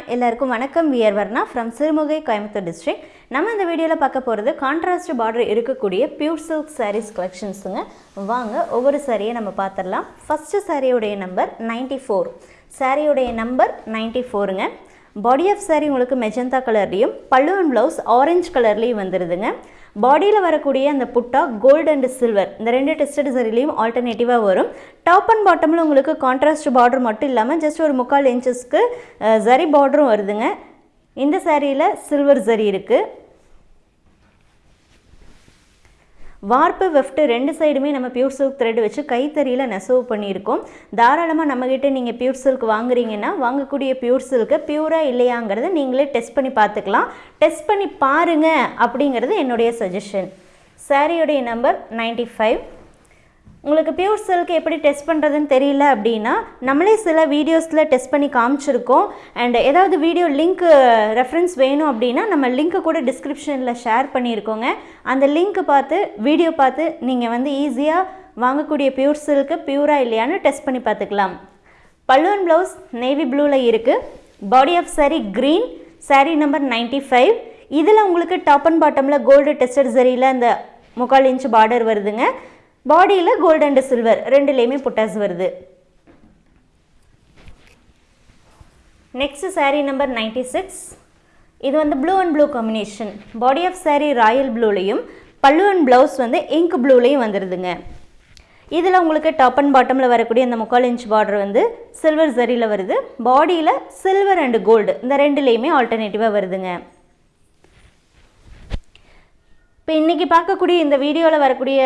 Hi எல்லாருக்கும் வணக்கம். We're Varna from Sirumugai Coimbatore district நம்ம இந்த வீடியோவில் பார்க்க போகிறது கான்ட்ராஸ்ட் பார்டர் இருக்கக்கூடிய பியூர் சில்க் சாரீஸ் கலெக்ஷன்ஸுங்க வாங்க ஒவ்வொரு சாரியை நம்ம பார்த்துடலாம். ஃபஸ்ட்டு சாரியுடைய நம்பர் நைன்டி ஃபோர் சாரியுடைய நம்பர் நைன்டி ஃபோருங்க பாடி ஆஃப் சாரி உங்களுக்கு மெஜந்தா கலர்லேயும் பல்லு அண்ட் ப்ளவுஸ் ஆரஞ்சு கலர்லேயும் வந்துடுதுங்க பாடியில் வரக்கூடிய அந்த புட்டா கோல்டு அண்ட் சில்வர் இந்த ரெண்டு டெஸ்டட் சரிலையும் ஆல்டர்னேட்டிவாக வரும். டாப் அண்ட் பாட்டமில் உங்களுக்கு கான்ட்ராஸ்ட் பார்டர் மட்டும் இல்லாமல் ஜஸ்ட் ஒரு முக்கால் இன்ச்சஸ்க்கு ஜரி பார்டரும் வருதுங்க. இந்த சாரியில் சில்வர் ஜரி இருக்குது வார்ப்பு வெஃப்ட்டு ரெண்டு சைடுமே நம்ம பியூர் சில்க் த்ரெட் வச்சு கைத்தறியில் நெசவு பண்ணியிருக்கோம். தாராளமாக நம்மக்கிட்ட நீங்கள் பியூர் சில்க் வாங்குறீங்கன்னா வாங்கக்கூடிய பியூர் சில்க்கு பியூராக இல்லையாங்கிறத நீங்களே டெஸ்ட் பண்ணி பார்த்துக்கலாம். டெஸ்ட் பண்ணி பாருங்க அப்படிங்கிறது என்னுடைய சஜஷன் சாரியுடைய நம்பர் நைன்டி ஃபைவ் உங்களுக்கு பியூர் சில்க் எப்படி டெஸ்ட் பண்ணுறதுன்னு தெரியல அப்படின்னா நம்மளே சில வீடியோஸில் டெஸ்ட் பண்ணி காமிச்சிருக்கோம். அண்ட் ஏதாவது வீடியோ லிங்க் ரெஃபரன்ஸ் வேணும் அப்படின்னா நம்ம லிங்க்கு கூட டிஸ்கிரிப்ஷனில் ஷேர் பண்ணியிருக்கோங்க அந்த லிங்க்கு பார்த்து வீடியோ பார்த்து நீங்கள் வந்து ஈஸியாக வாங்கக்கூடிய பியூர் சில்க்கு பியூராக இல்லையான்னு டெஸ்ட் பண்ணி பார்த்துக்கலாம். பல்லுவன் ப்ளவுஸ் நேவி ப்ளூவில் இருக்குது body of sari green sari number ninety five இதில் உங்களுக்கு டாப் அண்ட் பாட்டமில் கோல்டு டெஸ்டட் சரியில் அந்த முக்கால் இன்ச் பார்டர் வருதுங்க. பாடியில் கோல்டு அண்டு சில்வர் ரெண்டுலேயுமே புட்டாஸ் வருது. Next saree number ninety six இது வந்து blue and blue combination body of saree royal ப்ளூலையும் பல்லு அண்ட் ப்ளவுஸ் வந்து இங்க் ப்ளூலையும் வந்துடுதுங்க இதில் உங்களுக்கு டாப் அண்ட் பாட்டமில் வரக்கூடிய அந்த முக்கால் இன்ச் பார்டர் வந்து சில்வர் சரியில் வருது. பாடியில் சில்வர் அண்ட் கோல்டு இந்த ரெண்டுலேயுமே ஆல்டர்னேட்டிவாக வருதுங்க. இப்போ இன்றைக்கி பார்க்கக்கூடிய இந்த வீடியோவில் வரக்கூடிய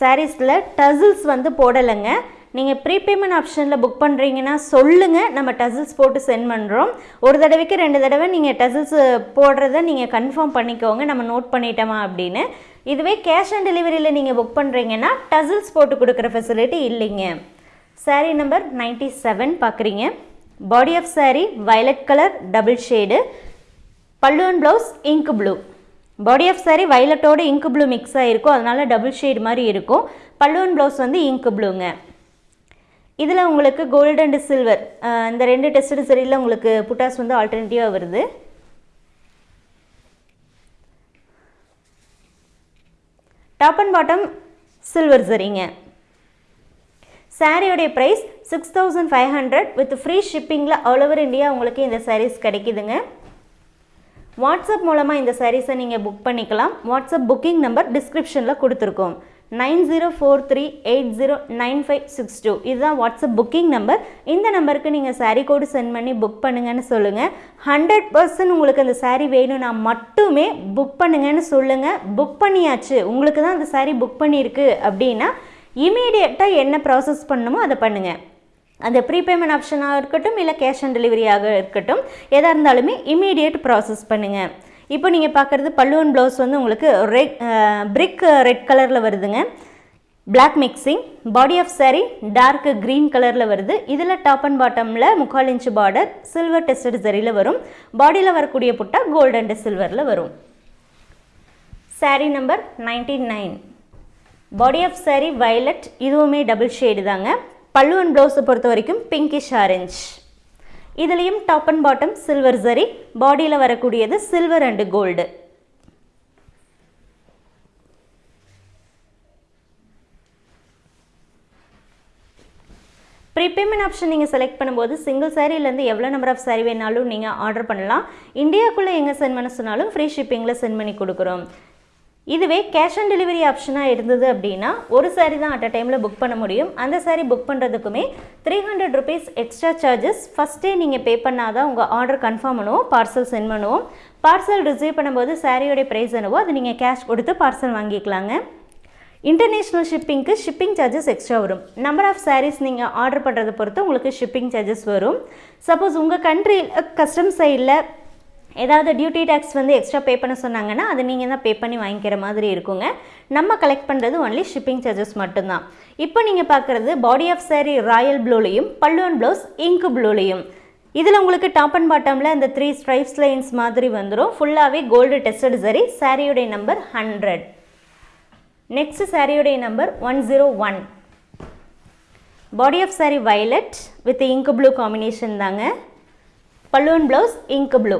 சாரீஸில் டசில்ஸ் வந்து போடலைங்க. நீங்கள் ப்ரீபேமெண்ட் ஆப்ஷனில் புக் பண்ணுறீங்கன்னா சொல்லுங்கள் நம்ம டசில்ஸ் போட்டு சென்ட் பண்ணுறோம் ஒரு தடவைக்கு ரெண்டு தடவை நீங்கள் டசில்ஸ் போடுறத நீங்கள் கன்ஃபார்ம் பண்ணிக்கோங்க. நம்ம நோட் பண்ணிட்டோமா அப்படின்னு. இதுவே கேஷ் ஆன் டெலிவரியில் நீங்கள் புக் பண்ணுறீங்கன்னா டசில்ஸ் போட்டு கொடுக்குற ஃபெசிலிட்டி இல்லைங்க. சாரீ நம்பர் நைன்ட்டி செவன் பார்க்குறீங்க body of sari violet colour double shade பல்லு and blouse ink blue body of sari வைலட்டோட ink blue mix ஆகிருக்கும் அதனால் டபுள் ஷேட் மாதிரி இருக்கும். பல்லுவன் ப்ளவுஸ் வந்து இங்கு ப்ளூங்க இதில் உங்களுக்கு கோல்டு அண்ட் சில்வர் இந்த ரெண்டு டெஸ்டட் சரியில் உங்களுக்கு புட்டாஸ் வந்து ஆல்டர்னேட்டிவாக வருது. டாப் அண்ட் பாட்டம் சில்வர் சரிங்க சாரியோடைய price six thousand five hundred with free ஷிப்பிங்கில் all over India உங்களுக்கு இந்த சாரீஸ் கிடைக்குதுங்க. வாட்ஸ்அப் மூலமாக இந்த சாரீஸை நீங்கள் புக் பண்ணிக்கலாம். வாட்ஸ்அப் புக்கிங் நம்பர் டிஸ்கிரிப்ஷனில் கொடுத்துருக்கோம். Nine zero four three eight zero nine five six two. இதுதான் வாட்ஸ்அப் புக்கிங் நம்பர் இந்த நம்பருக்கு நீங்கள் சாரீ கோடு சென்ட் பண்ணி புக் பண்ணுங்கன்னு சொல்லுங்கள் ஹண்ட்ரட் பர்சன்ட் உங்களுக்கு அந்த சாரீ வேணும்னா மட்டுமே புக் பண்ணுங்கன்னு சொல்லுங்கள் புக் பண்ணியாச்சு. உங்களுக்கு தான் அந்த சாரீ புக் பண்ணியிருக்கு அப்படின்னா இமீடியட்டாக என்ன ப்ராசஸ் பண்ணணுமோ அதை பண்ணுங்கள் அந்த ப்ரீபேமெண்ட் ஆப்ஷனாக இருக்கட்டும் இல்லை கேஷ் ஆன் டெலிவரியாக இருக்கட்டும் எதாக இருந்தாலுமே இமீடியட் ப்ராசஸ் பண்ணுங்கள் இப்போ நீங்கள் பார்க்குறது பல்லுவன் ப்ளவுஸ் வந்து உங்களுக்கு ரெட் பிரிக் ரெட் கலரில் வருதுங்க. Black mixing body of sari dark green கலரில் வருது. இதில் டாப் அண்ட் பாட்டமில் முக்கால் இன்ச்சு பார்டர் சில்வர் டெஸ்டட் சரியில் வரும். பாடியில் வரக்கூடிய புட்டா கோல்டு அண்ட் சில்வரில் வரும். Sari number ninety nine body of sari violet இதுவுமே டபுள் ஷேடு தாங்க. பல்லு அண்ட் ப்ளவுஸை பொறுத்த வரைக்கும் பிங்கிஷ் ஆரஞ்ச் இதுலேயும் டாப் அண்ட் பாட்டம் சில்வர் சரி பாடியில் வரக்கூடியது silver and gold prepayment option நீங்கள் செலக்ட் பண்ணும்போது சிங்கிள் சாரீலேருந்து எவ்வளோ நம்பர் ஆஃப் சாரீ வேணாலும் நீங்கள் ஆர்டர் பண்ணலாம். இந்தியாவுக்குள்ளே எங்கே சென்ட் பண்ண சொன்னாலும் ஃப்ரீ ஷிப்பிங்கில் சென்ட் பண்ணி கொடுக்குறோம். இதுவே கேஷ் ஆன் டெலிவரி ஆப்ஷனாக இருந்தது அப்படின்னா ஒரு சாரீ தான் அட் அ டைமில் புக் பண்ண முடியும். அந்த sari book பண்ணுறதுக்குமே three hundred rupees extra charges ஃபஸ்ட்டே நீங்கள் பே பண்ணால் தான் உங்கள் ஆர்டர் கன்ஃபார்ம் பண்ணுவோம் பார்சல் சென்ட் பண்ணுவோம். பார்சல் ரிசீவ் பண்ணும்போது சாரியோடைய ப்ரைஸ் என்னவோ அது நீங்கள் கேஷ் கொடுத்து பார்சல் வாங்கிக்கலாங்க. இன்டர்நேஷ்னல் ஷிப்பிங்க்கு ஷிப்பிங் சார்ஜஸ் எக்ஸ்ட்ரா வரும். நம்பர் ஆஃப் சாரீஸ் நீங்கள் ஆர்டர் பண்ணுறதை பொறுத்து உங்களுக்கு ஷிப்பிங் சார்ஜஸ் வரும். சப்போஸ் உங்கள் கண்ட்ரியில் கஸ்டம் சைடில் ஏதாவது டியூட்டி டேக்ஸ் வந்து எக்ஸ்ட்ரா பே பண்ண சொன்னாங்கன்னா அது நீங்கள் தான் பே பண்ணி வாங்கிக்கிற மாதிரி இருக்குங்க. நம்ம கலெக்ட் பண்ணுறது ஒன்லி ஷிப்பிங் சார்ஜஸ் மட்டும்தான். இப்போ நீங்கள் பார்க்குறது பாடி ஆஃப் சாரி ராயல் ப்ளூலையும் பல்லுவன் ப்ளவுஸ் இங்கு ப்ளூலையும் இதில் உங்களுக்கு டாப் அண்ட் பாட்டமில் அந்த த்ரீ ஸ்ட்ரைப்ஸ் லைன்ஸ் மாதிரி வந்துடும் ஃபுல்லாகவே கோல்டு டெஸ்டட் சரி சாரியுடைய நம்பர் ஹண்ட்ரட் நெக்ஸ்ட் சாரியுடைய number one zero one body of sari violet with ink blue combination தாங்க. பல்லுவன் ப்ளவுஸ் இங்கு ப்ளூ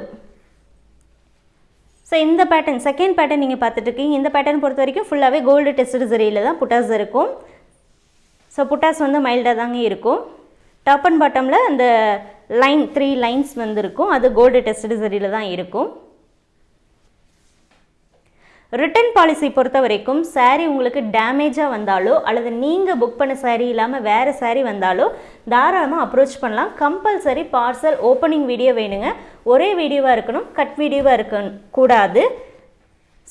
ஸோ இந்த பேட்டர்ன் செகண்ட் பேட்டர்ன் நீங்கள் பார்த்துட்டு இருக்கீங்க இந்த பேட்டர்ன் பொறுத்த வரைக்கும் ஃபுல்லாகவே கோல்டு டெஸ்ட் சரியில் தான் புட்டாஸ் இருக்கும். ஸோ புட்டாஸ் வந்து மைல்டாக தாங்க இருக்கும். டாப் அண்ட் பாட்டமில் அந்த லைன் த்ரீ லைன்ஸ் வந்து இருக்கும் அது கோல்டு டெஸ்ட் சரியில் தான் இருக்கும். ரிட்டர்ன் பாலிசி பொறுத்த வரைக்கும் சாரீ உங்களுக்கு டேமேஜாக வந்தாலோ அல்லது நீங்கள் புக் பண்ண சாரீ இல்லாமல் வேறு சாரீ வந்தாலோ தாராளமாக அப்ரோச் பண்ணலாம். கம்பல்சரி பார்சல் ஓப்பனிங் வீடியோ வேணுங்க. ஒரே வீடியோவாக இருக்கணும் கட் வீடியோவாக இருக்க கூடாது.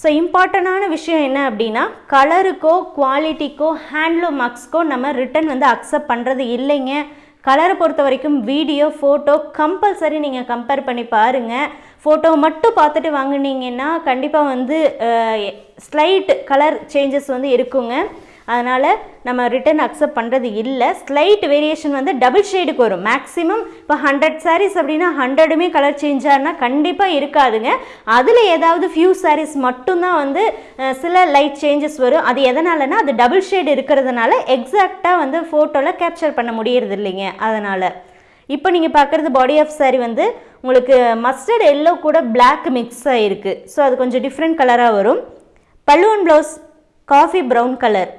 ஸோ இம்பார்ட்டண்டான விஷயம் என்ன அப்படின்னா கலருக்கோ குவாலிட்டிக்கோ ஹேண்ட்லூம் மார்க்ஸ்க்கோ நம்ம ரிட்டன் வந்து அக்செப்ட் பண்ணுறது இல்லைங்க. கலரை பொறுத்த வரைக்கும் வீடியோ ஃபோட்டோ கம்பல்சரி நீங்கள் கம்பேர் பண்ணி பாருங்கள் ஃபோட்டோ மட்டும் பார்த்துட்டு வாங்குனீங்கன்னா கண்டிப்பாக வந்து ஸ்லைட் கலர் சேஞ்சஸ் வந்து இருக்குங்க. அதனால் நம்ம ரிட்டன் அக்செப்ட் பண்ணுறது இல்லை. ஸ்லைட் வேரியேஷன் வந்து டபுள் ஷேடுக்கு வரும். மேக்ஸிமம் இப்போ ஹண்ட்ரட் சாரீஸ் அப்படின்னா ஹண்ட்ரடுமே கலர் சேஞ்ச் ஆனால் கண்டிப்பாக இருக்காதுங்க. அதில் ஏதாவது ஃபியூ சாரீஸ் மட்டும்தான் வந்து சில லைட் சேஞ்சஸ் வரும். அது எதனாலனா அது டபுள் ஷேடு இருக்கிறதுனால எக்ஸாக்டாக வந்து ஃபோட்டோவில் கேப்சர் பண்ண முடியறது இல்லைங்க. அதனால் இப்போ நீங்கள் பார்க்குறது பாடி ஆஃப் saree வந்து உங்களுக்கு மஸ்டர்ட் எல்லோ கூட பிளாக் மிக்ஸ் ஆகிருக்கு ஸோ அது கொஞ்சம் டிஃப்ரெண்ட் கலராக வரும். பல்லுவன் ப்ளவுஸ் காஃபி ப்ரௌன் கலர்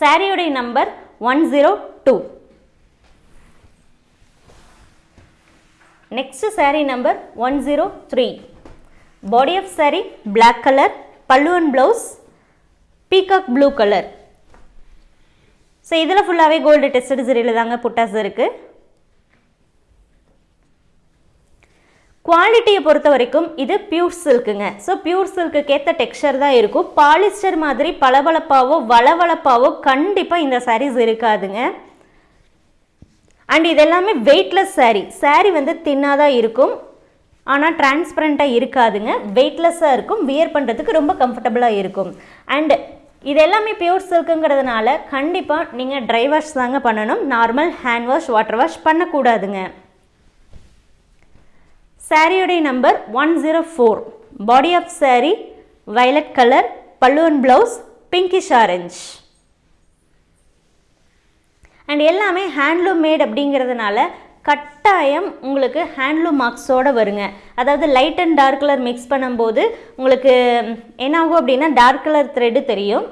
சாரியுடைய number one zero two. Next saree number one zero three. Body of saree black colour பல்லுவன் blouse peacock blue colour so இதில் ஃபுல்லாகவே கோல்டு டெஸ்டட் சரியில் தாங்க புட்டாஸ் இருக்குது குவாலிட்டியை பொறுத்த வரைக்கும் இது பியூர் சில்க்குங்க ஸோ பியூர் சில்க்குக்கு ஏற்ற டெக்ஸ்சர் தான் இருக்கும். பாலிஸ்டர் மாதிரி பளபளப்பாவோ வளவளப்பாவோ கண்டிப்பாக இந்த சாரீஸ் இருக்காதுங்க. அண்ட் இது எல்லாமே வெயிட்லெஸ் சாரீ சாரீ வந்து தின்னாக தான் இருக்கும். ஆனால் டிரான்ஸ்பரண்ட்டாக இருக்காதுங்க. வெயிட்லெஸ்ஸாக இருக்கும். வியர் பண்ணுறதுக்கு ரொம்ப கம்ஃபர்டபுளாக இருக்கும். அண்டு இது எல்லாமே பியூர் சில்க்குங்கிறதுனால கண்டிப்பாக நீங்கள் ட்ரை வாஷ் தாங்க பண்ணணும். Normal hand wash water wash பண்ணக்கூடாதுங்க. சாரியுடைய number one zero four. Body of sari violet colour பல்லுவன் ப்ளவுஸ் பிங்கிஷ் ஆரஞ்ச் அண்ட் எல்லாமே ஹேண்ட்லூம் மேட் அப்படிங்கிறதுனால கட்டாயம் உங்களுக்கு ஹேண்ட்லூம் மார்க்ஸோட வருங்க. அதாவது light and dark colour mix பண்ணும்போது உங்களுக்கு என்ன ஆகும் அப்படின்னா டார்க் கலர் த்ரெட்டு தெரியும்.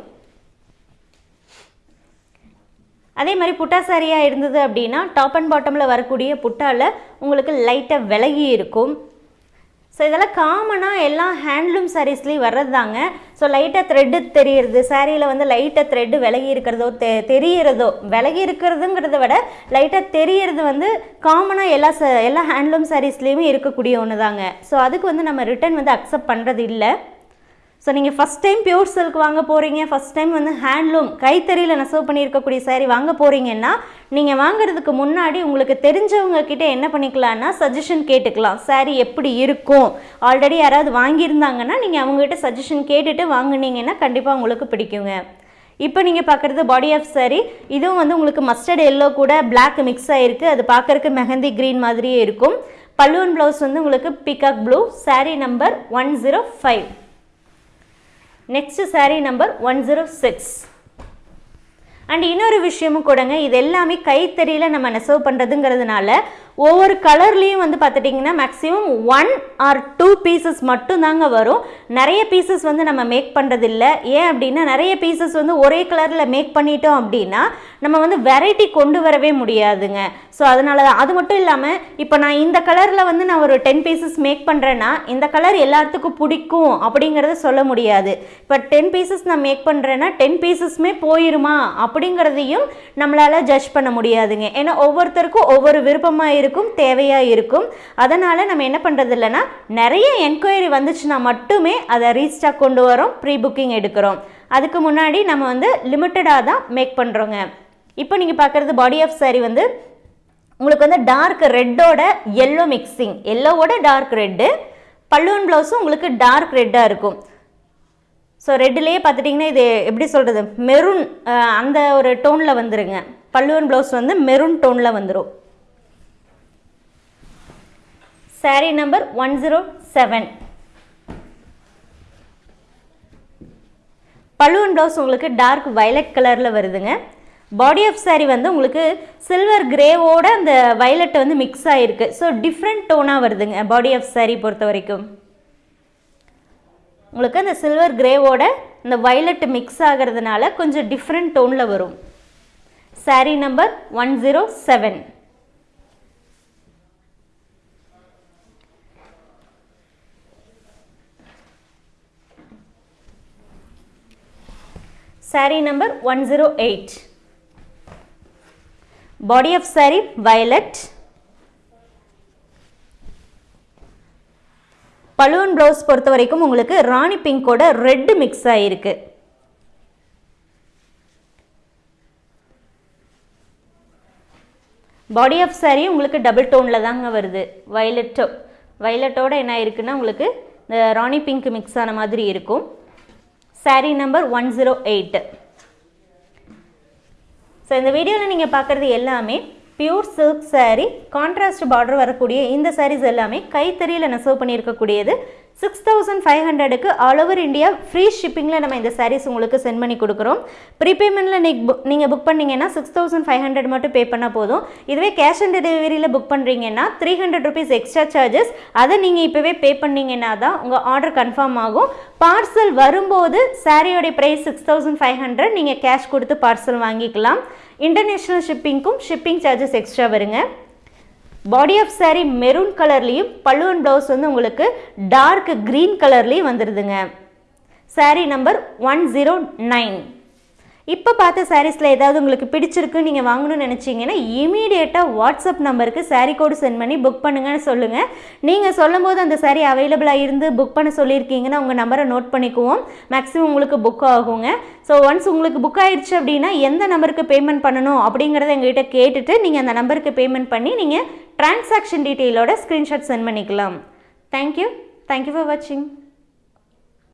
அதே மாதிரி புட்டா சாரியாக இருந்தது அப்படின்னா டாப் அண்ட் பாட்டமில் வரக்கூடிய புட்டாவில் உங்களுக்கு லைட்டாக விலகி இருக்கும். ஸோ இதெல்லாம் காமனாக எல்லா ஹேண்ட்லூம் சாரீஸ்லேயும் வர்றது தாங்க ஸோ லைட்டாக த்ரெட்டு தெரியறது சாரியில் வந்து லைட்டாக த்ரெட்டு விலகி இருக்கிறதோ தெ தெரியறதோ விலகி இருக்கிறதுங்கிறத விட லைட்டாக தெரியறது வந்து காமனாக எல்லா ச எல்லா ஹேண்ட்லூம் சாரீஸ்லேயுமே இருக்கக்கூடிய ஒன்று தாங்க ஸோ அதுக்கு வந்து நம்ம ரிட்டர்ன் வந்து அக்செப்ட் பண்ணுறது இல்லை ஸோ நீங்கள் ஃபஸ்ட் டைம் பியூர் சில்க் வாங்க போகிறீங்க ஃபஸ்ட் டைம் வந்து ஹேண்ட்லூம் கைத்தறியில் நெசவு பண்ணியிருக்கக்கூடிய saree வாங்க போகிறீங்கன்னா நீங்கள் வாங்குறதுக்கு முன்னாடி உங்களுக்கு தெரிஞ்சவங்க கிட்டே என்ன பண்ணிக்கலான்னா சஜஷன் கேட்டுக்கலாம். Saree எப்படி இருக்கும்? ஆல்ரெடி யாராவது வாங்கியிருந்தாங்கன்னா நீங்கள் அவங்ககிட்ட சஜஷன் கேட்டுட்டு வாங்குனீங்கன்னா கண்டிப்பாக உங்களுக்கு பிடிக்குங்க. இப்போ நீங்கள் பார்க்குறது பாடி ஆஃப் சாரி இதுவும் வந்து உங்களுக்கு மஸ்டர்ட் எல்லோ கூட பிளாக் மிக்ஸ் ஆகிருக்கு அது பார்க்கறதுக்கு மெஹந்தி க்ரீன் மாதிரியே இருக்கும். பல்லுவன் ப்ளவுஸ் வந்து உங்களுக்கு peacock blue saree number one zero five next sari number one zero six and இன்னொரு விஷயமும் கூடங்க. இது எல்லாமே கைத்தறியில் நம்ம நெசவு பண்ணுறதுங்கிறதுனால ஒவ்வொரு கலர்லேயும் வந்து பார்த்துட்டிங்கன்னா maximum one or two pieces மட்டும்தாங்க வரும். நிறைய பீசஸ் வந்து நம்ம மேக் பண்ணுறதில்ல ஏன் அப்படின்னா நிறைய பீசஸ் வந்து ஒரே கலரில் மேக் பண்ணிட்டோம் அப்படின்னா நம்ம வந்து வெரைட்டி கொண்டு வரவே முடியாதுங்க. ஸோ அதனால தான் அது மட்டும் இல்லாமல் இப்போ நான் இந்த கலரில் வந்து நான் ஒரு டென் பீசஸ் மேக் பண்ணுறேன்னா இந்த கலர் எல்லாத்துக்கும் பிடிக்கும் அப்படிங்கிறத சொல்ல முடியாது. இப்போ டென் பீசஸ் நான் மேக் பண்ணுறேன்னா டென் பீசஸ்மே போயிருமா அப்படிங்கிறதையும் நம்மளால் ஜட்ஜ் பண்ண முடியாதுங்க. ஏன்னா ஒவ்வொருத்தருக்கும் ஒவ்வொரு விருப்பமாக இருக்கும் தேவையாக இருக்கும். அதனால் நம்ம என்ன பண்ணுறது இல்லைன்னா நிறைய என்கொயரி வந்துச்சுன்னா மட்டுமே அதை ரீஸ்டாக் கொண்டு வரோம் ப்ரீ புக்கிங் எடுக்கிறோம். அதுக்கு முன்னாடி நம்ம வந்து லிமிட்டடாக தான் மேக் பண்ணுறோங்க இப்போ நீங்கள் பார்க்குறது பாடி ஆஃப் சாரி வந்து உங்களுக்கு வந்து டார்க் ரெட்டோட எல்லோ மிக்சிங் எல்லோவோட டார்க் ரெட்டு பல்லுவன் ப்ளவுஸும் உங்களுக்கு டார்க் ரெட்டாக இருக்கும். ஸோ ரெட்டுலேயே பார்த்துட்டிங்கன்னா இது எப்படி சொல்கிறது மெரூன் அந்த ஒரு டோனில் வந்துருங்க. பல்லுவன் ப்ளவுஸ் வந்து மெரூன் டோனில் வந்துடும் saree number one zero seven balloon blouse உங்களுக்கு டார்க் வயலட் கலரில் வருதுங்க. பாடி ஆஃப் saree வந்து உங்களுக்கு சில்வர் கிரேவோட அந்த வயலட் வந்து மிக்ஸ் ஆகிருக்கு ஸோ டிஃப்ரெண்ட் டோனாக வருதுங்க பாடி ஆஃப் saree பொறுத்த வரைக்கும். உங்களுக்கு அந்த சில்வர் கிரேவோட இந்த வயலட் மிக்ஸ் ஆகிறதுனால கொஞ்சம் டிஃப்ரெண்ட் டோனில் வரும். Saree number one zero seven saree number 108 body of saree violet. Balloon blouse பொறுத்த வரைக்கும் உங்களுக்கு ராணி பிங்கோட ரெட் மிக்ஸ் ஆகிருக்கு பாடி ஆஃப் saree உங்களுக்கு டபுள் டோனில் தாங்க வருது. வயலட்டோ வயலட்டோட என்ன இருக்குன்னா உங்களுக்கு இந்த ராணி பிங்க் மிக்ஸ் ஆன மாதிரி இருக்கும். Sari number one zero eight so இந்த வீடியோவில் நீங்கள் பார்க்குறது எல்லாமே pure silk sari contrast border வரக்கூடிய இந்த சாரீஸ் எல்லாமே கைத்தறியில் நெசவு பண்ணியிருக்கக்கூடியது. சிக்ஸ் தௌசண்ட் ஃபைவ் ஹண்ட்ரடுக்கு ஆல் ஓவர் இந்தியா ஃப்ரீ ஷிப்பிங்கில் நம்ம இந்த சாரீஸ் உங்களுக்கு சென்ட் பண்ணி கொடுக்குறோம். ப்ரீபேமெண்ட்டில் நீங்கள் புக் நீங்கள் புக் பண்ணிங்கன்னா சிக்ஸ் தௌசண்ட் ஃபைவ் ஹண்ட்ரட் மட்டும் பே பண்ணால் போதும். இதுவே கேஷ் ஆன் டெலிவரியில் புக் பண்ணுறீங்கன்னா three hundred rupees extra charges அதை நீங்கள் இப்போவே பே பண்ணீங்கன்னா தான் உங்கள் ஆர்டர் கன்ஃபார்ம் ஆகும். பார்சல் வரும்போது சாரியோடைய price six thousand five hundred நீங்கள் கேஷ் கொடுத்து பார்சல் வாங்கிக்கலாம். இன்டர்நேஷ்னல் ஷிப்பிங்க்கும் ஷிப்பிங் சார்ஜஸ் எக்ஸ்ட்ரா வருங்க. பாடி ஆஃப் saree மெரூன் கலர்லேயும் பல்லுவன் ப்ளவுஸ் வந்து உங்களுக்கு டார்க் க்ரீன் கலர்லேயும் வந்துடுதுங்க saree number one zero nine இப்போ பார்த்த சாரீஸில் ஏதாவது உங்களுக்கு பிடிச்சிருக்கு நீங்கள் வாங்கணும்னு நினச்சிங்கன்னா இமீடியட்டாக வாட்ஸ்அப் நம்பருக்கு சாரீ கோடு சென்ட் பண்ணி புக் பண்ணுங்கன்னு சொல்லுங்கள் நீங்கள் சொல்லும் போது அந்த சாரீ அவைலபிளாக இருந்து புக் பண்ண சொல்லியிருக்கீங்கன்னா உங்கள் நம்பரை நோட் பண்ணிக்குவோம். மேக்ஸிமம் உங்களுக்கு புக் ஆகுங்க. ஸோ ஒன்ஸ் உங்களுக்கு புக் ஆயிடுச்சு அப்படின்னா எந்த நம்பருக்கு பேமெண்ட் பண்ணணும் அப்படிங்கிறத எங்ககிட்ட கேட்டுட்டு நீங்கள் அந்த நம்பருக்கு பேமெண்ட் பண்ணி நீங்கள் டிரான்சாக்ஷன் டீட்டெயிலோட ஸ்க்ரீன்ஷாட் சென்ட் பண்ணிக்கலாம். Thank you thank you for வாட்சிங்